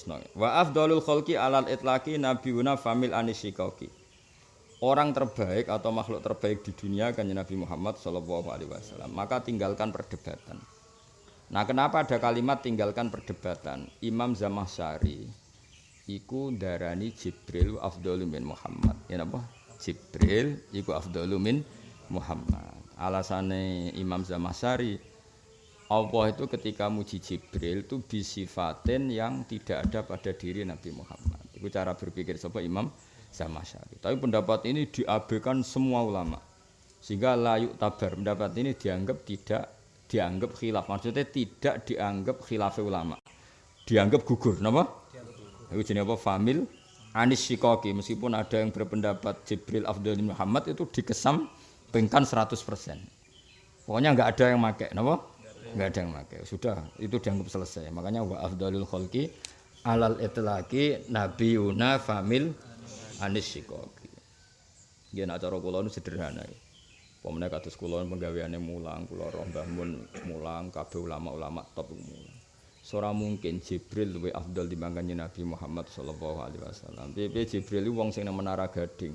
terusno. Wa afdalul khalqi alal itlaqi nabiyuna famil anisyikaki. Orang terbaik atau makhluk terbaik di dunia kan Nabi Muhammad Shallallahu Alaihi Wasallam. Maka tinggalkan perdebatan. Nah, kenapa ada kalimat tinggalkan perdebatan? Imam Zamasyari iku darani Jibril afdalu min Muhammad. Ya napa? Jibril iku afdalu min Muhammad. Alasane Imam Zamasyari Allah itu ketika muji Jibril itu bisifatin yang tidak ada pada diri Nabi Muhammad. Itu cara berpikir sapa Imam sama syari. Tapi pendapat ini diabaikan semua ulama. Sehingga layu tabar pendapat ini dianggap tidak dianggap khilaf. Maksudnya tidak dianggap khilaf ulama. Dianggap gugur, napa? Itu jenis apa? Famil Anis Shikoki. Meskipun ada yang berpendapat Jibril Abdul Muhammad itu dikesampingkan 100%. Pokoknya nggak ada yang pakai, napa? Nggak ada yang pakai. Sudah, itu dianggap selesai. Makanya wa afdalul khalqi alal itlaqi nabiyuna famil Anis Sikoki. Nggih nak cara kula nu sederhana. Pemene kados kula penggaweane mulang, kula roh Mbah Mun mulang, kabeh ulama-ulama top mulang. Sora mungkin Jibril luwih afdal dibanding Nabi Muhammad sallallahu alaihi wasallam. Jibril wong sing nang menara gading.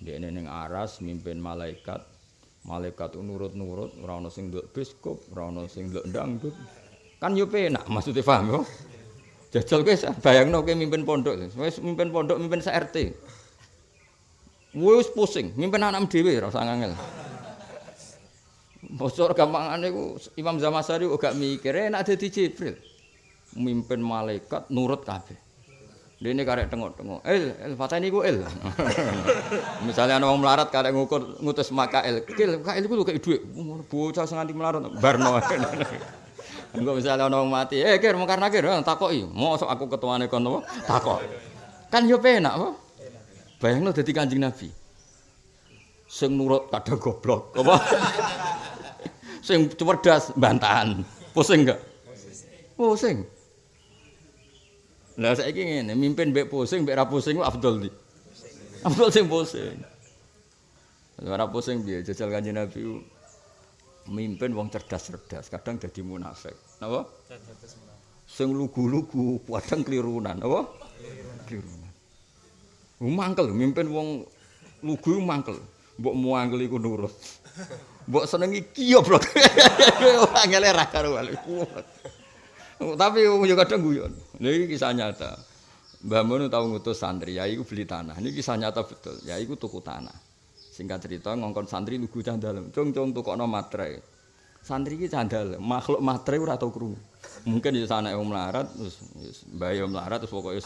Dene ning aras mimpin malaikat. Malaikat nurut-nurut, ora ana sing nduk biskop, ora ana sing nduk dangdut. Kan yo penak maksudnya paham yo. Jajal kowe bayangno kowe mimpin pondok, wis mimpin pondok, mimpin RT. Wis pusing, mimpin anak dhewe ora usah ngangel. Bocor gampangane ku Imam Zamasari gak mikir enak dadi Jibril. Mimpin malaikat nurut kabeh. Dene karek tengok-tengok. El, el fatani ku el. Misalnya ana wong melarat karek ngukur ngutus makael. Kil, kael ku kaya dhuwit. Bocah sing nganti melarat barno. Engko misalnya ana wong mati, eh kir mungkar nakir takoki. Mosok aku ketuane kon apa? Takok. Kan yo penak apa? Bayangno dadi Kanjeng Nabi. Sing nurut kadang goblok, apa? Sing cerdas bantahan. Pusing enggak? Pusing. Lah saiki ngene, mimpin mbek pusing mbek ra pusing Abdul di. Abdul sing pusing. Ora pusing piye jajal Kanjeng Nabi mimpin wong cerdas-cerdas, kadang jadi munafik. Napa? Sing lugu-lugu, kadang klirunan, apa? Klirunan. Mangkel mimpin wong lugu mangkel. Mbok muangkel iku nurut. Mbok senengi kiyoblok. Angele ra karo Tapi yo kadang guyon. Niki kisah nyata. Mbah Mun tau ngutus santri, ya iku beli tanah. Ini kisah nyata betul. Ya iku tuku tanah. Singkat cerita ngongkon santri lugu candal. Cung-cung tukokno matre. Santri iki candal, makhluk matre ora tau krungu. Mungkin ya anake wong melarat terus mbae melarat terus pokoke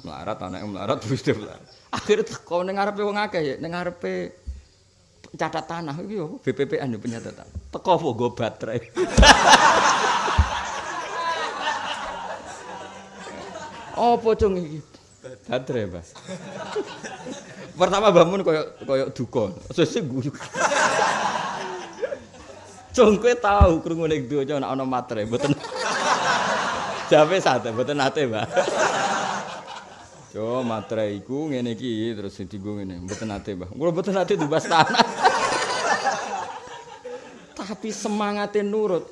melarat anake melarat terus dia melarat. Akhire teko ning ngarepe wong akeh ya, ning ngarepe catat tanah iki yo BPPN yo penyatatan. Teko apa go baterai. Apa cung iki? Baterai, Mas. Pertama bangun koyo koyo duka. Sesuk guyu. Cung kowe tau krungu ning donya ana ana matre, mboten. Jawe sate, mboten nate, Mbak. Yo matre iku ngene iki terus dienggo ngene, mboten nate, Mbak. Kula mboten nate dibas tanah. Tapi semangate nurut.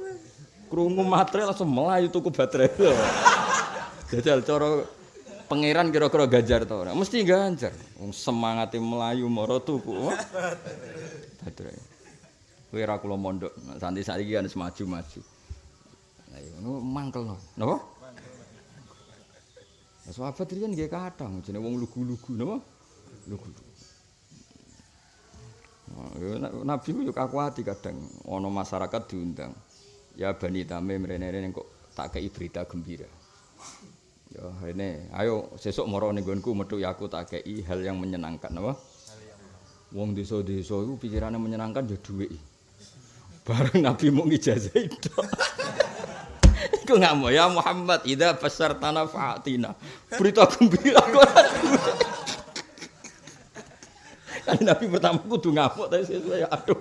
Krungu matre langsung melayu tuku baterai. Jajal cara pangeran kira-kira ganjar ta ora? Mesti ganjar. Wong semangate melayu mara tuku. Baterai. Kowe ora kula mondok, santi saiki kan maju-maju. Lah iya ngono mangkel no. Napa? Sahabat kan nggih kadang jenenge wong lugu-lugu napa? Lugu. Nabi ku yo kakuati kadang ana masyarakat diundang. Ya Bani Tamim rene-rene kok tak kei berita gembira. Ya rene, ayo sesuk ning nggonku metu ya aku tak kei hal yang menyenangkan apa? Wong desa-desa iku pikirane menyenangkan ya dhuwit. Bareng Nabi mau ngijazah itu. Iku nggak ya Muhammad ida besar tanah fatina. Berita gembira kok. Kan Nabi pertama kudu ngamuk tapi sesuai aduh.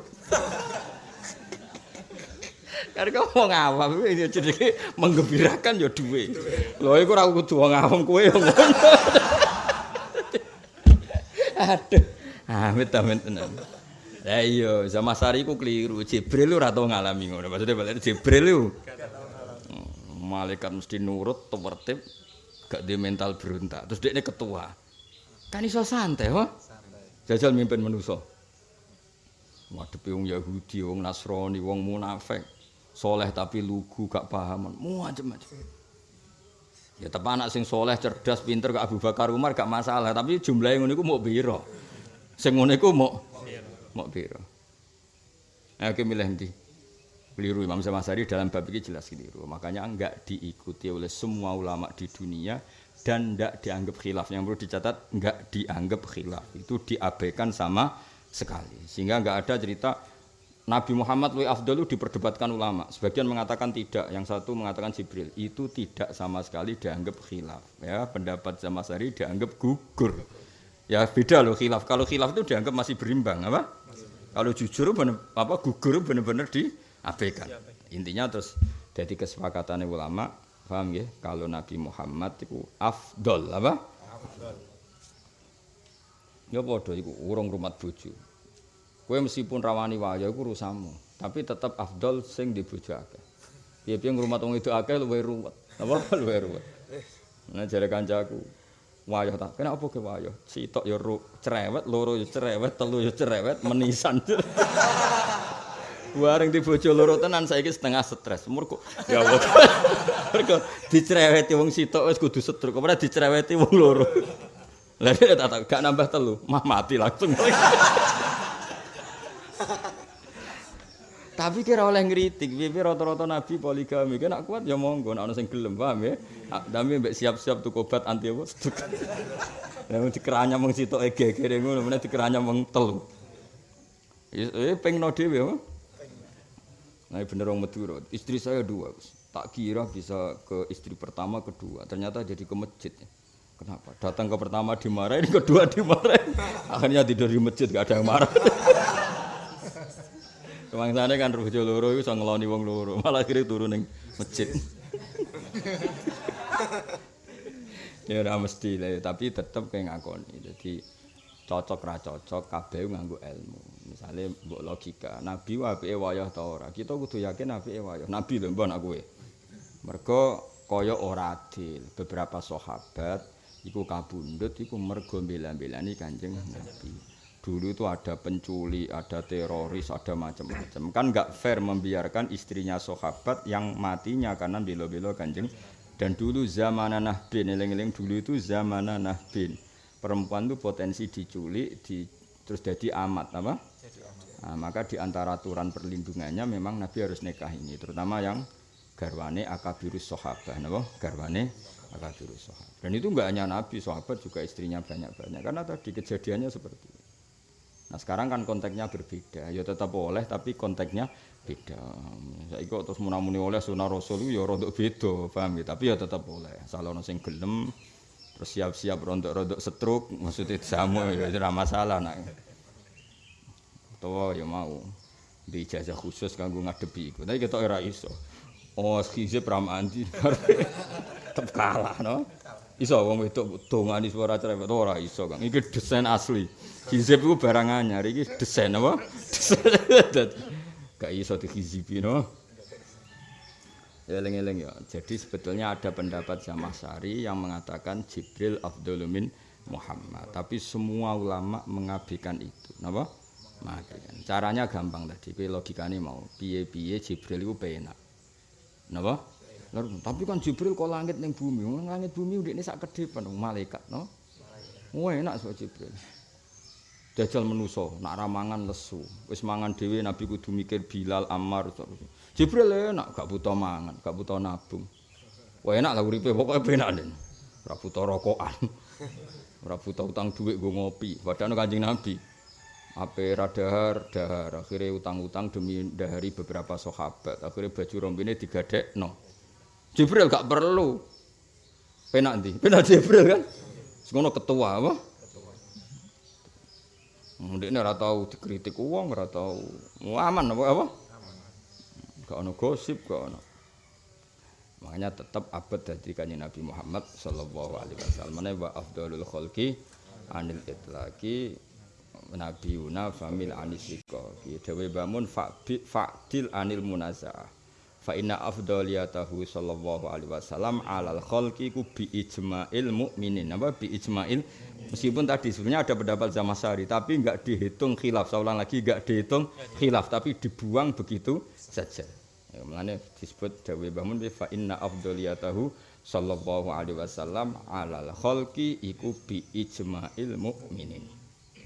Karena kau mau ngawam, ini jadi menggembirakan ya duwe. Loh, aku ragu kudu ngawam kue yang Aduh, amit amit tenan. Lah iya, sama sari ku keliru. Jibril ora tau ngalami ngono. Maksudnya balik Jibril lu. Hmm, malaikat mesti nurut, tertib. gak di mental berontak. Terus dia ketua. Kan iso santai, wah. Jajal mimpin manusa. Wadepe wong Yahudi, wong Nasrani, wong munafik. Soleh tapi lugu, gak paham. Macam-macam. Ya tapi anak sing soleh, cerdas, pinter gak Abu Bakar Umar gak masalah. Tapi jumlahnya ngono iku mau biro. Sing ngono iku mau mau biro. Nah, oke milih nanti. Keliru Imam Samasari dalam bab ini jelas keliru. Makanya enggak diikuti oleh semua ulama di dunia dan enggak dianggap khilaf. Yang perlu dicatat enggak dianggap khilaf. Itu diabaikan sama sekali. Sehingga enggak ada cerita Nabi Muhammad Lui Afdalu diperdebatkan ulama. Sebagian mengatakan tidak, yang satu mengatakan Jibril. Itu tidak sama sekali dianggap khilaf. Ya, pendapat Samasari dianggap gugur. Ya beda loh khilaf. Kalau khilaf itu dianggap masih berimbang, apa? Kalau jujur bener, apa gugur benar-benar diabaikan. Intinya terus jadi kesepakatan ulama, paham ya? Kalau Nabi Muhammad itu afdol apa? Afdol. Ya padha iku urung rumat bojo. Kowe meskipun rawani wae iku urusanmu, tapi tetap afdol sing di bojo akeh. Piye-piye ngrumat wong itu akeh luwih ruwet. Apa luwih ruwet. Nah jare kancaku, wayah tak kena apa ke wayah sitok ya ru cerewet loro ya cerewet telu ya cerewet menisan Bareng di bojo loro tenan saiki setengah stres. Mergo ya Allah. Mergo dicereweti wong sitok wis kudu setruk. Ora dicereweti wong loro. Lah tak tak gak nambah telu, mah mati langsung. Tapi kira oleh ngritik, piye rata-rata nabi poligami, kan kuat ya monggo, nek ana sing gelem, paham ya? Tapi mbek siap-siap tuku obat anti apa? Lah mung dikeranya mung sitok gegere ngono, meneh dikeranya mung telu. Eh pengno dhewe apa? Nah, bener wong Madura. Istri saya dua, Tak kira bisa ke istri pertama, kedua. Ternyata jadi ke masjid. Kenapa? Datang ke pertama dimarahin, kedua dimarahin. Akhirnya tidur di masjid, gak ada yang marah. Kemangsane kan bojo loro iku iso ngeloni wong loro, malah kiri turun ning masjid. ya ora mesti lah, tapi tetep kayak ngakoni. Jadi cocok ra cocok kabeh nganggo ilmu. Misale mbok logika, nabi apike wayah ta ora? Kita kudu yakin apike wayah. Nabi lho mbon aku kowe. Mergo kaya ora adil. Beberapa sahabat iku kabundut iku mergo bela-belani Kanjeng Nabi. Dulu itu ada penculik, ada teroris, ada macam-macam. Kan nggak fair membiarkan istrinya sahabat yang matinya karena belo-belo kanjeng. Dan dulu zaman Nahbin, eling-eling dulu itu zaman Nahbin. Perempuan itu potensi diculik, di, terus jadi amat, apa? Nah, maka di antara aturan perlindungannya memang Nabi harus nikah ini, terutama yang garwane akabirus sahabat, apa? Garwane akabirus sahabat. Dan itu enggak hanya Nabi, sahabat juga istrinya banyak-banyak. Karena tadi kejadiannya seperti itu. Nah sekarang kan konteksnya berbeda, ya tetap boleh tapi konteksnya beda. Saya ikut terus munamuni oleh sunnah rasul ya rontok beda, paham ya? Tapi ya tetap boleh. Salah sing gelem, terus siap-siap rontok-rontok setruk, maksudnya sama ya tidak masalah nak. Tahu ya mau di ijazah khusus kanggo ngadepi iku. Tapi kita ora iso. Oh, skizip ramandi. Tetep kalah, no? Iso wong wedok dongani suara cerewet ora iso, Kang. Iki desain asli. Hizib itu barang anyar, ini desain apa? Desain. Gak iso dihizibi, no? Eleng-eleng ya. Jadi sebetulnya ada pendapat Sari yang mengatakan Jibril Abdulumin Muhammad. Tapi semua ulama mengabaikan itu. Napa? Mengabaikan. Caranya gampang tadi. Kui logikanya mau. Piye-piye Jibril itu penak. Napa? Lalu, tapi kan Jibril kok langit ning bumi. Langit bumi ini sak kedepan. Malaikat, no? Wah enak so Jibril. dajal menuso nak ramangan lesu wis mangan dhewe nabi kudu mikir Bilal Ammar Jibril enak gak buta mangan gak buta nabung wah enak lah uripe pokoke penak nen ora buta rokokan ora buta utang dhuwit nggo ngopi padahal kanjeng nabi ape radahar dahar akhirnya utang-utang demi dahari beberapa sahabat akhirnya baju rombine digadekno Jibril gak perlu penak ndi penak Jibril kan ngono ketua apa Ndek ora tau dikritik wong, ora tau aman apa apa? Gak ono gosip, gak ono. Makanya tetap abad dari kanjeng Nabi Muhammad sallallahu alaihi wasallam. Mana wa afdalul khalqi anil itlaqi Nabi Una famil anisiko. Dewe bangun fa'dil anil munazaah. Fa inna afdhaliyatahu sallallahu alaihi wasallam alal khalqi ku bi ijma'il mukminin apa bi ijma'il? Meskipun tadi sebenarnya ada pendapat Zamasari tapi enggak dihitung khilaf. Ulang lagi enggak dihitung khilaf tapi dibuang begitu saja. Ya, makanya disebut dawe bangun fa inna afdhaliyatahu sallallahu alaihi wasallam alal khalqi iku bi ijma'il mukminin